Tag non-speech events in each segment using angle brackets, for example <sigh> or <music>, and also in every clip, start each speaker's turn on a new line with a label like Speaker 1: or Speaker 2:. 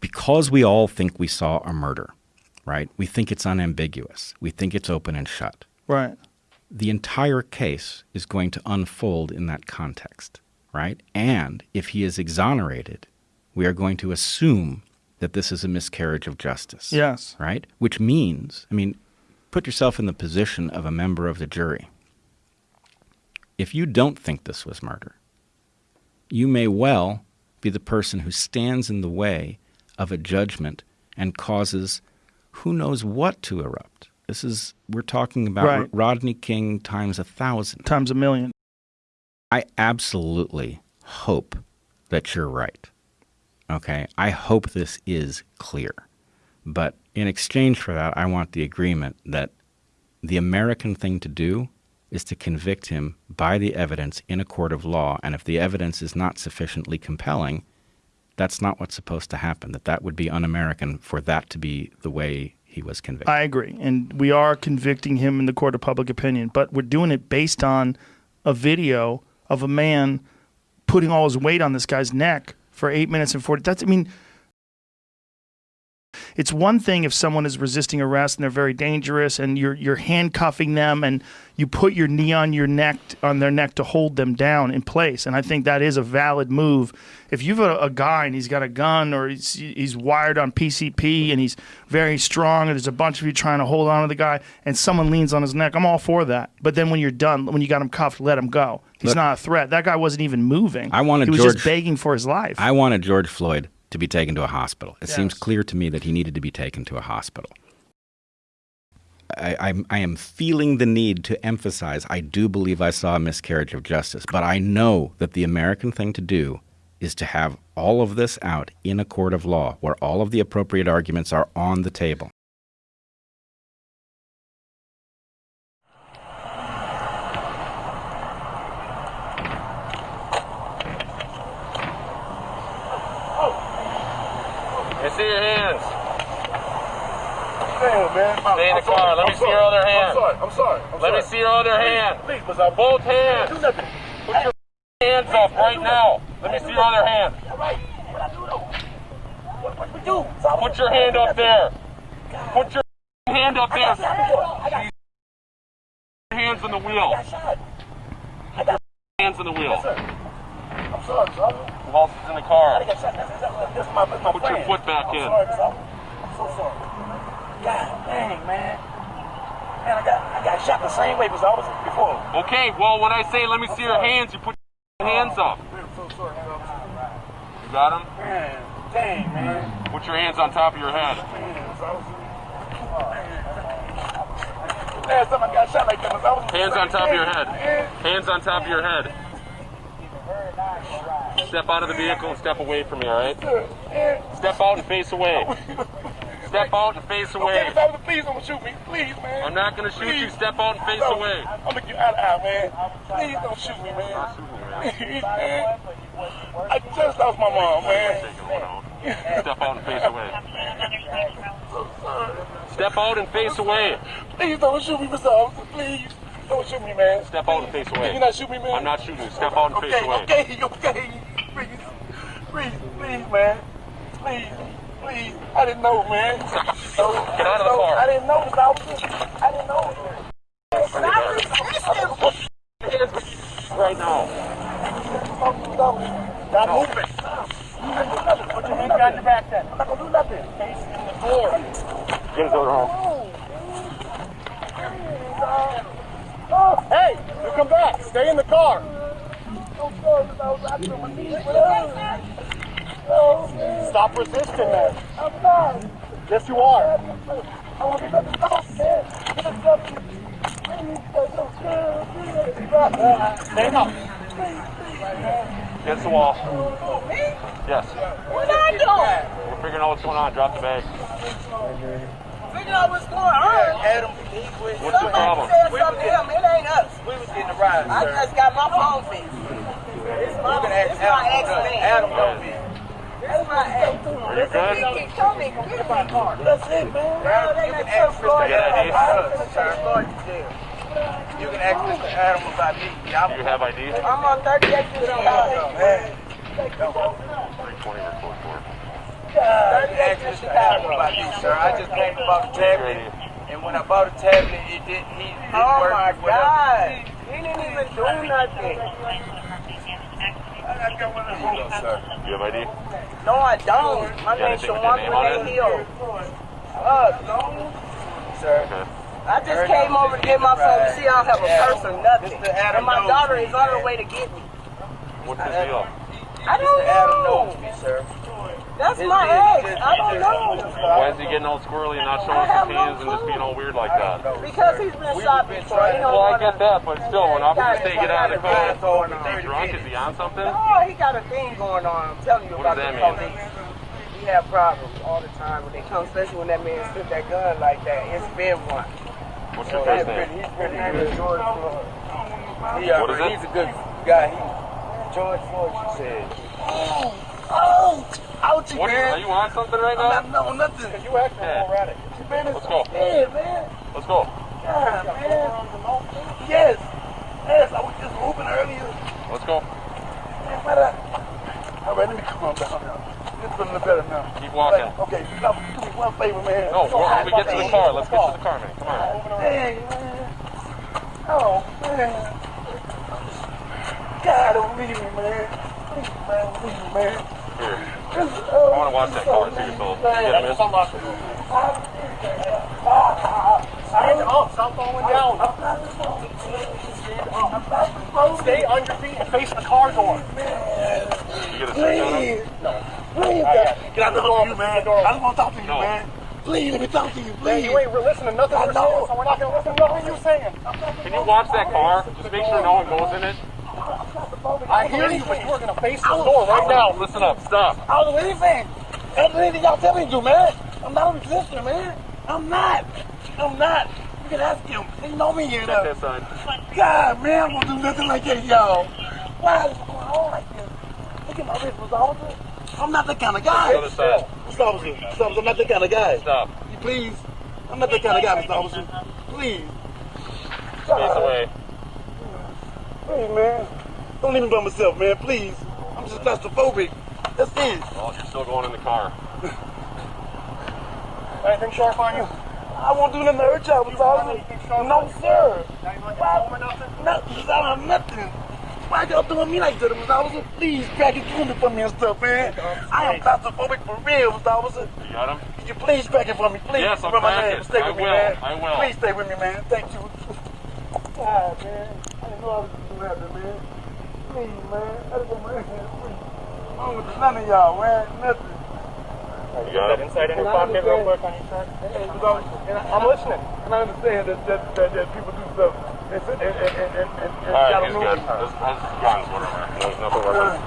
Speaker 1: because we all think we saw a murder, right? We think it's unambiguous. We think it's open and shut.
Speaker 2: Right.
Speaker 1: The entire case is going to unfold in that context, right? And if he is exonerated, we are going to assume that this is a miscarriage of justice.
Speaker 2: Yes.
Speaker 1: Right? Which means, I mean, put yourself in the position of a member of the jury. If you don't think this was murder, you may well be the person who stands in the way of a judgment and causes who knows what to erupt. This is, we're talking about
Speaker 2: Right.
Speaker 1: Rodney King times a thousand.
Speaker 2: Times a million.
Speaker 1: I absolutely hope that you're right. Okay. I hope this is clear. But in exchange for that, I want the agreement that the American thing to do is to convict him by the evidence in a court of law. And if the evidence is not sufficiently compelling, that's not what's supposed to happen. That that would be un American for that to be the way he was convicted.
Speaker 2: I agree. And we are convicting him in the court of public opinion, but we're doing it based on a video of a man putting all his weight on this guy's neck for eight minutes and 40. That's, I mean, it's one thing if someone is resisting arrest and they're very dangerous and you're you're handcuffing them and you put your knee on your neck on their neck to hold them down in place and I think that is a valid move. If you've a, a guy and he's got a gun or he's he's wired on PCP and he's very strong and there's a bunch of you trying to hold on to the guy and someone leans on his neck, I'm all for that. But then when you're done, when you got him cuffed, let him go. He's
Speaker 1: Look-
Speaker 2: not a threat. That guy wasn't even moving.
Speaker 1: I wanted
Speaker 2: he was
Speaker 1: George-
Speaker 2: just begging for his life.
Speaker 1: I wanted George Floyd to be taken to a hospital. It seems clear to me that he needed to be taken to a hospital. I, I'm, I am feeling the need to emphasize I do believe I saw a miscarriage of justice, but I know that the American thing to do is to have all of this out in a court of law where all of the appropriate arguments are on the table.
Speaker 3: Let me see your hands.
Speaker 4: Damn, man.
Speaker 3: Stay in the car. Let me see your other hand.
Speaker 4: I'm sorry. I'm sorry. I'm
Speaker 3: Let me see your other hand.
Speaker 4: Please, but I
Speaker 3: Both hands.
Speaker 4: do nothing.
Speaker 3: Put your hands up right now. Let me see your other hand.
Speaker 4: All right. What I do though? What, what we do?
Speaker 3: Put your hand up there. Put your hand up there. Hands on the wheel. Hands on the wheel.
Speaker 4: I'm sorry, sir.
Speaker 3: Who else is in the car? Put your foot back
Speaker 4: I'm
Speaker 3: in.
Speaker 4: Sorry, sir. I'm so sorry. God dang, man. Man, I got I got shot the same way as I was before.
Speaker 3: Okay, well, when I say let me see your hands, you put your hands up.
Speaker 4: Man, I'm so sorry, sir.
Speaker 3: You got them?
Speaker 4: Man, dang, man.
Speaker 3: Put your hands on top of your head.
Speaker 4: Man, so I was- Last time I got shot like that was I was
Speaker 3: Hands on top of your head. Hands on top of your head. Step out of the vehicle and step away from me, all right? Step out and face away. <laughs> Step out and face
Speaker 4: Okay,
Speaker 3: away.
Speaker 4: if I was please don't shoot me. Please, man.
Speaker 3: I'm not gonna shoot you. Step out and face
Speaker 4: No,
Speaker 3: away.
Speaker 4: I'm gonna get out of here, man. Please don't shoot me, man. Please, man. <laughs> I just lost my mom, man.
Speaker 3: Step out and face away. Step out and face away.
Speaker 4: Please don't shoot me, Mr. Officer. Please. Don't shoot me, man.
Speaker 3: Step out and face away.
Speaker 4: Can you not shoot me, man?
Speaker 3: I'm not shooting you. Step out and face away.
Speaker 4: okay. Okay, okay, Please. Please, please, man. Please, please. I didn't know, man.
Speaker 3: Get out of the car.
Speaker 4: I didn't know, Mr. Officer. I didn't know.
Speaker 3: Right now.
Speaker 4: Stop moving. Put your hands behind your back then. I'm not gonna do nothing. Facing the door.
Speaker 3: Get his over home.
Speaker 4: Hey, you come back. Stay in the car. Stop resisting that. I'm not. Yes, you are. Stand up.
Speaker 3: Against the wall. Yes.
Speaker 5: What I doing?
Speaker 3: We're figuring out what's going on. Drop the bag.
Speaker 5: Figure out what's going on.
Speaker 6: Adam,
Speaker 3: What's the problem?
Speaker 5: Said something to him. It ain't us.
Speaker 6: we was getting a ride,
Speaker 5: I
Speaker 6: sir.
Speaker 5: just got my phone fixed. It's my,
Speaker 6: You can ask
Speaker 5: it's my
Speaker 6: Adam.
Speaker 5: accident.
Speaker 6: Adam know me.
Speaker 5: It's my accident.
Speaker 3: Are you good?
Speaker 5: He keep telling me, get in my car.
Speaker 4: That's it, man.
Speaker 5: Well, they
Speaker 6: You
Speaker 5: let
Speaker 6: can ask
Speaker 5: some Floyd
Speaker 3: Mr.
Speaker 5: out.
Speaker 3: ID.
Speaker 6: Sir, Floyd is there. You can ask Mr. Adam about me.
Speaker 3: Do you have ID?
Speaker 5: I'm on 38 years old.
Speaker 6: Man,
Speaker 3: 320 or 44.
Speaker 6: Uh, you asked Mr. Adam about these, sir. I just came to buy a tablet, and when I bought a tablet, it didn't. He didn't
Speaker 5: Oh
Speaker 6: work.
Speaker 5: my. God. He didn't even do nothing.
Speaker 6: I got one of these. Here you go, sir.
Speaker 3: You have ID?
Speaker 5: No, I don't. My name's Shawan
Speaker 3: your name on
Speaker 5: Renee? Hill. Uh,
Speaker 6: Sir.
Speaker 5: I just came over to get my phone to see I don't have a purse or nothing. And my daughter is on her way to get me.
Speaker 3: What's the deal?
Speaker 5: I don't
Speaker 6: Mr. Adam
Speaker 5: know.
Speaker 6: knows me, sir.
Speaker 5: That's
Speaker 6: His
Speaker 5: my
Speaker 6: name-
Speaker 5: ex.
Speaker 6: his-
Speaker 5: I don't know.
Speaker 3: Why is he getting all squirrely and not showing us
Speaker 5: have
Speaker 3: his
Speaker 5: no
Speaker 3: hands and just being all weird like that?
Speaker 5: Because he's been shot
Speaker 6: been
Speaker 5: before. He
Speaker 3: Well, I get that, but still, when officers
Speaker 5: Got-
Speaker 3: say get out of the
Speaker 5: got
Speaker 3: car,
Speaker 5: thing going
Speaker 3: is he
Speaker 5: on.
Speaker 3: drunk? Is he on something?
Speaker 5: Oh, he got a thing going on. I'm telling you
Speaker 3: What
Speaker 5: about
Speaker 3: does
Speaker 5: the
Speaker 3: that mean?
Speaker 5: police. He have problems all the time when they come, especially when that man took that gun like that. It's been one.
Speaker 3: What's your
Speaker 6: He's
Speaker 3: first name?
Speaker 6: he's pretty good. George Floyd. He, uh,
Speaker 3: What is it?
Speaker 6: He's a good guy. He, George Floyd, she said.
Speaker 4: Oh, ouchie,
Speaker 3: What are you, are
Speaker 4: man.
Speaker 3: you on something right now?
Speaker 4: I'm not know nothing.
Speaker 6: You acting
Speaker 3: Yeah.
Speaker 6: erratic.
Speaker 4: Man, it's
Speaker 3: Let's go.
Speaker 4: Yeah, man.
Speaker 3: Let's go.
Speaker 4: God, man. Yes. Yes, I was just moving earlier.
Speaker 3: Let's go.
Speaker 4: Man, but, uh, all right, let me calm down now. It's feeling better now.
Speaker 3: Keep walking.
Speaker 4: Like, okay, now, do me one favor, man.
Speaker 3: No, well, when we get to the car, let's get to the car, man. Come on.
Speaker 4: Dang, man. Oh, man. God, don't leave me, man. Please, man, leave me, man.
Speaker 3: Here.
Speaker 4: This,
Speaker 3: I want to watch that car too, so get him in.
Speaker 6: Stand up. Stop falling down. Stay on your feet and face the car door.
Speaker 3: You get a search on him?
Speaker 4: Please. Please, God. Can I talk to you, man? I just want to talk to you,
Speaker 3: No.
Speaker 4: man. Please, let me talk to you,
Speaker 6: Man,
Speaker 4: please.
Speaker 6: you ain't listening to nothing
Speaker 4: I
Speaker 6: we're
Speaker 4: know.
Speaker 6: saying, so we're not going to listen to nothing you're saying.
Speaker 3: Can you watch that car? Just make sure no one goes in it.
Speaker 6: I hear you, but you are going to face the door right now.
Speaker 3: Listen up. Stop.
Speaker 4: I don't do anything. I don't do anything y'all tell me to do, man. I'm not a resistor, man. I'm not. I'm not. You can ask him. He know me here,
Speaker 3: Check
Speaker 4: though.
Speaker 3: that sign.
Speaker 4: God, man, I'm gonna do nothing like that, y'all. Why is it going on like this? Look at my wrist, Mr. Officer. I'm not that kind of guy.
Speaker 3: Other side.
Speaker 4: Mr. Officer, Mr. Officer, I'm not that kind of guy.
Speaker 3: Stop.
Speaker 4: You please. I'm not that kind of guy, Mr. Officer. Please.
Speaker 3: Face away.
Speaker 4: Please, man. Don't leave me by myself, man. Please. I'm just claustrophobic. That's it.
Speaker 3: Oh, you're still going in the car. <laughs>
Speaker 6: Anything sharp on you?
Speaker 4: I won't do nothing to hurt y'all, Mr. Officer. No, sir.
Speaker 6: Now you like that home or nothing?
Speaker 4: Nothing. I don't have nothing. Why y'all doing me like that, Mr. Officer? Please, crack it through me for me and stuff, man. I am claustrophobic for real, Mr. Officer.
Speaker 3: You got him?
Speaker 4: Could you please crack it for me, please?
Speaker 3: Yes, I'm
Speaker 4: Remember my
Speaker 3: cracking.
Speaker 4: name. Stay
Speaker 3: I
Speaker 4: with me, man.
Speaker 3: I will.
Speaker 4: Please stay with me, man. Thank you. <laughs> God, man. I didn't know I was going to happen, man. Please, man. I just want my hand, please. I don't want none of y'all, man. Nothing.
Speaker 3: You got him?
Speaker 6: Inside in your pocket real quick on your shirt. I'm listening.
Speaker 4: And I understand that, that, that, that people do stuff. And, and, and, and, and, and, and
Speaker 3: All right,
Speaker 4: y'all
Speaker 3: he's good.
Speaker 4: me.
Speaker 3: This, this guns, whatever. There's nothing worth.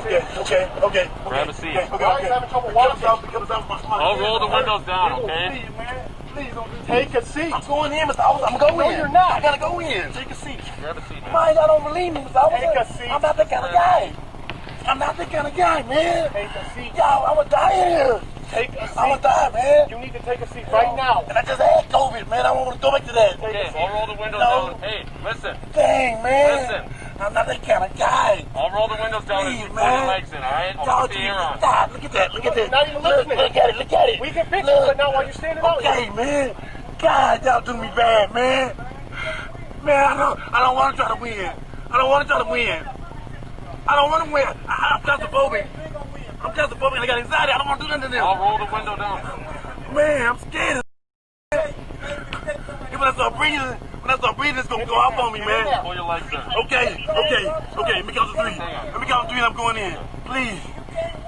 Speaker 4: Okay, okay, okay.
Speaker 3: Grab a seat.
Speaker 4: Okay, okay,
Speaker 6: Why are you having trouble
Speaker 4: It comes
Speaker 6: walking?
Speaker 4: out because I'm my, my
Speaker 3: I'll roll the windows down, okay?
Speaker 4: Please, man. Please don't do
Speaker 6: Take a seat.
Speaker 4: I'm going in, Mr. Officer. I'm going
Speaker 6: No,
Speaker 4: in.
Speaker 6: you're not.
Speaker 4: I gotta go in.
Speaker 6: Take a seat.
Speaker 3: Grab a seat, man.
Speaker 4: Why y'all don't believe me, Mr. Officer?
Speaker 6: Take a seat.
Speaker 4: I'm not that kind of guy. I'm not that kind of guy, man.
Speaker 6: Take a seat.
Speaker 4: Y'all, I'm gonna die in here.
Speaker 6: Take a
Speaker 4: I'm gonna
Speaker 6: seat.
Speaker 4: die, man.
Speaker 6: You need to take a seat right now.
Speaker 4: And I just had COVID, man. I don't want to go back to that.
Speaker 3: Okay, I'll roll the windows
Speaker 4: No.
Speaker 3: down. Hey, listen.
Speaker 4: Dang, man.
Speaker 3: Listen.
Speaker 4: I'm not that kind of guy.
Speaker 3: I'll roll the windows down and
Speaker 4: Please,
Speaker 3: you put your legs in, all right? I'll
Speaker 4: Y'all
Speaker 3: put the air on.
Speaker 4: stop. Look at that. Look at that.
Speaker 6: Not even
Speaker 4: look,
Speaker 6: listening.
Speaker 4: look at it. Look at it.
Speaker 6: We can fix
Speaker 4: Look.
Speaker 6: it, but not while you're standing out
Speaker 4: Okay,
Speaker 6: here.
Speaker 4: man. God, y'all do me bad, man. Man, I don't, I don't want to try to win. I don't want to try to win. I don't want to win. I, I'm claustrophobic. I'm claustrophobic and I got anxiety. I don't want to do nothing to
Speaker 3: I'll roll the window down.
Speaker 4: Man, I'm scared. If I start breathing, when I start breathing, it's gonna go off on me, man.
Speaker 3: Pull your legs in.
Speaker 4: Okay, okay, okay. Let me count to three. Let me count to three and I'm going in. Please.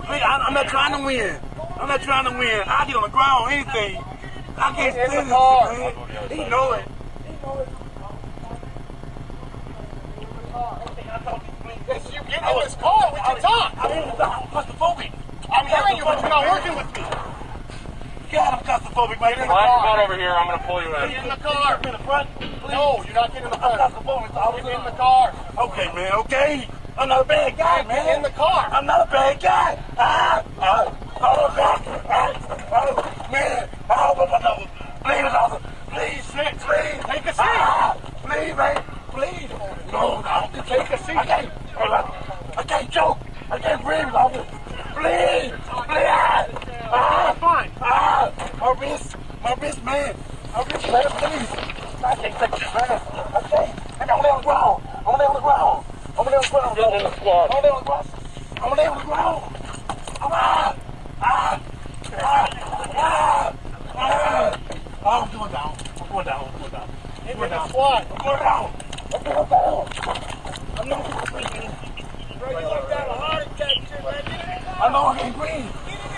Speaker 4: Please, I, I'm not trying to win. I'm not trying to win. I get on the ground, or anything. I can't
Speaker 6: In the
Speaker 4: stand this
Speaker 6: car.
Speaker 4: shit, man. He know it. He know it.
Speaker 6: Yes, you get in this car, we can talk.
Speaker 4: I'm in the I'm claustrophobic.
Speaker 6: I'm hearing you, but you're not working with me.
Speaker 4: God, I'm claustrophobic, man.
Speaker 6: in the
Speaker 3: Come on,
Speaker 6: car.
Speaker 3: come on over here. I'm going to pull you
Speaker 6: Get
Speaker 3: in.
Speaker 6: in the car.
Speaker 4: in the front. Please.
Speaker 6: No, you're not getting in the
Speaker 4: I'm
Speaker 6: car.
Speaker 4: claustrophobic. so I'm
Speaker 6: Get in the car.
Speaker 4: Okay, man, okay. I'm not a bad guy, man.
Speaker 6: Get in the car.
Speaker 4: I'm not a bad guy. Ah, ah, oh, God. Ah, oh, man. Oh, but my nose. Please, officer. Please,
Speaker 6: Sit.
Speaker 4: please.
Speaker 6: Take a seat.
Speaker 4: Ah, please, man. Please. No, no.
Speaker 6: Take a seat.
Speaker 4: I can't. I can't choke. I can't breathe, officer. Please. Please. Ah, man. I'm rich, man. My wrist, man, Please. I can't take this, man. Man, I'm on the ground. I'm on the ground. I'm on the ground.
Speaker 3: Get in the squad.
Speaker 4: I'm on the ground. I'm on the ground. I'm ah, ah, ah, ah, ah. I'm going down. I'm going down. I'm going down. I'm going down. I'm going down. I'm going down. I'm not going to breathe.
Speaker 3: Bro, you like that a heart attack man.
Speaker 4: I know I can't breathe.